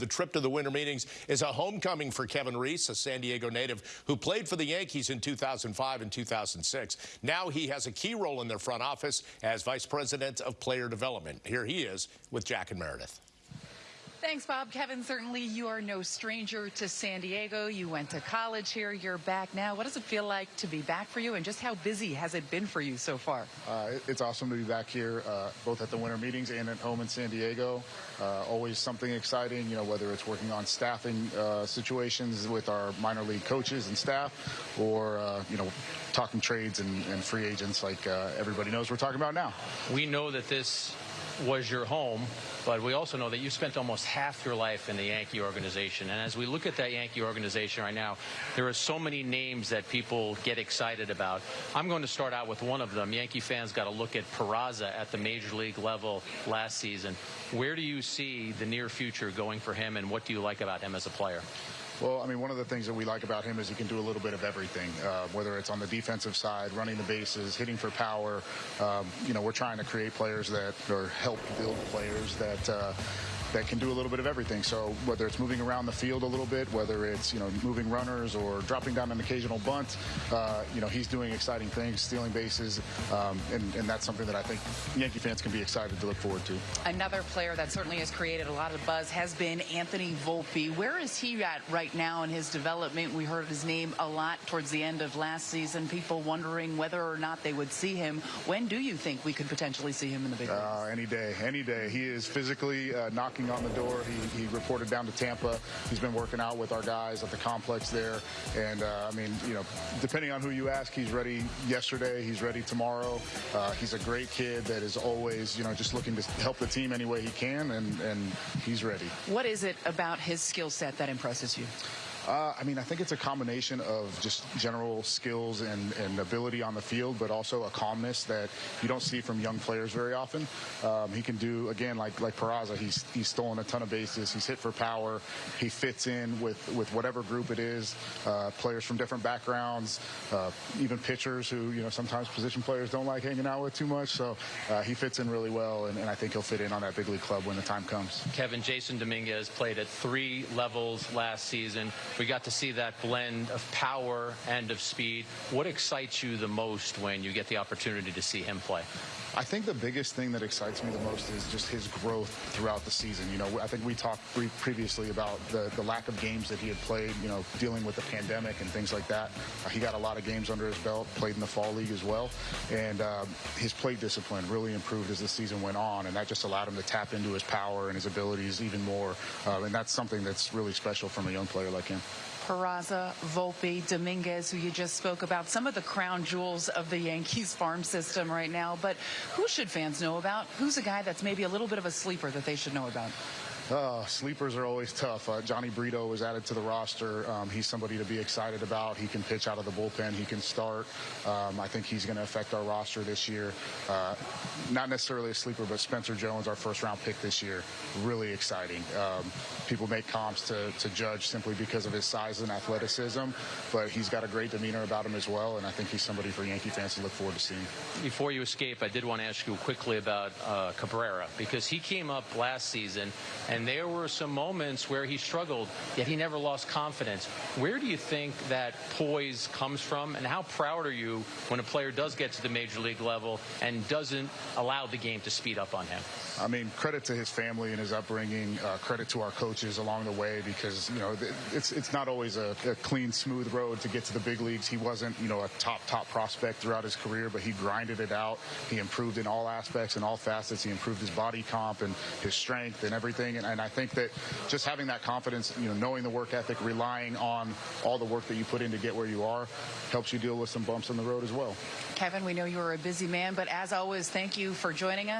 the trip to the winter meetings is a homecoming for Kevin Reese, a San Diego native who played for the Yankees in 2005 and 2006. Now he has a key role in their front office as Vice President of Player Development. Here he is with Jack and Meredith. Thanks, Bob. Kevin, certainly you are no stranger to San Diego. You went to college here. You're back now. What does it feel like to be back for you, and just how busy has it been for you so far? Uh, it's awesome to be back here, uh, both at the winter meetings and at home in San Diego. Uh, always something exciting, you know, whether it's working on staffing uh, situations with our minor league coaches and staff, or, uh, you know, talking trades and, and free agents like uh, everybody knows we're talking about now. We know that this was your home, but we also know that you spent almost half your life in the Yankee organization. And as we look at that Yankee organization right now, there are so many names that people get excited about. I'm going to start out with one of them. Yankee fans got to look at Peraza at the major league level last season. Where do you see the near future going for him, and what do you like about him as a player? Well, I mean, one of the things that we like about him is he can do a little bit of everything, uh, whether it's on the defensive side, running the bases, hitting for power. Um, you know, we're trying to create players that, or help build players that, uh, that can do a little bit of everything. So whether it's moving around the field a little bit, whether it's you know moving runners or dropping down an occasional bunt, uh, you know he's doing exciting things, stealing bases, um, and, and that's something that I think Yankee fans can be excited to look forward to. Another player that certainly has created a lot of buzz has been Anthony Volpe. Where is he at right now in his development? We heard his name a lot towards the end of last season. People wondering whether or not they would see him. When do you think we could potentially see him in the big leagues? Uh, any day, any day. He is physically uh, knocking knocking on the door. He, he reported down to Tampa. He's been working out with our guys at the complex there. And, uh, I mean, you know, depending on who you ask, he's ready yesterday. He's ready tomorrow. Uh, he's a great kid that is always, you know, just looking to help the team any way he can, and, and he's ready. What is it about his skill set that impresses you? Uh, I mean, I think it's a combination of just general skills and, and, ability on the field, but also a calmness that you don't see from young players very often. Um, he can do again, like like Peraza. He's he's stolen a ton of bases. He's hit for power. He fits in with with whatever group it is. Uh, players from different backgrounds, uh, even pitchers who you know sometimes position players don't like hanging out with too much. So uh, he fits in really well, and, and I think he'll fit in on that big league club when the time comes. Kevin Jasson Dominguez played at three levels last season. We got to see that blend of power and of speed. What excites you the most when you get the opportunity to see him play? I think the biggest thing that excites me the most is just his growth throughout the season. You know, I think we talked previously about the, the lack of games that he had played, you know, dealing with the pandemic and things like that. Uh, he got a lot of games under his belt, played in the fall league as well. And um, his plate discipline really improved as the season went on. And that just allowed him to tap into his power and his abilities even more. Uh, and that's something that's really special from a young player like him. Peraza, Volpe, Dominguez, who you just spoke about, some of the crown jewels of the Yankees farm system right now. But who should fans know about? Who's a guy that's maybe a little bit of a sleeper that they should know about? Uh, sleepers are always tough. Uh, Jhony Brito was added to the roster. Um, he's somebody to be excited about. He can pitch out of the bullpen. He can start. Um, I think he's going to affect our roster this year. Uh, not necessarily a sleeper, but Spencer Jones, our first round pick this year, really exciting. Um, people make comps to, to Judge simply because of his size and athleticism, but he's got a great demeanor about him as well, and I think he's somebody for Yankee fans to look forward to seeing. Before you escape, I did want to ask you quickly about uh, Cabrera because he came up last season and and there were some moments where he struggled, yet he never lost confidence. Where do you think that poise comes from, and how proud are you when a player does get to the major league level and doesn't allow the game to speed up on him? I mean, credit to his family and his upbringing. Uh, credit to our coaches along the way because you know it's it's not always a, a, clean, smooth road to get to the big leagues. He wasn't you know a top top prospect throughout his career, but he grinded it out. He improved in all aspects and all facets. He improved his body comp and his strength and everything. And, and I think that just having that confidence, you know, knowing the work ethic, relying on all the work that you put in to get where you are, helps you deal with some bumps in the road as well. Kevin, we know you're a busy man, but as always, thank you for joining us.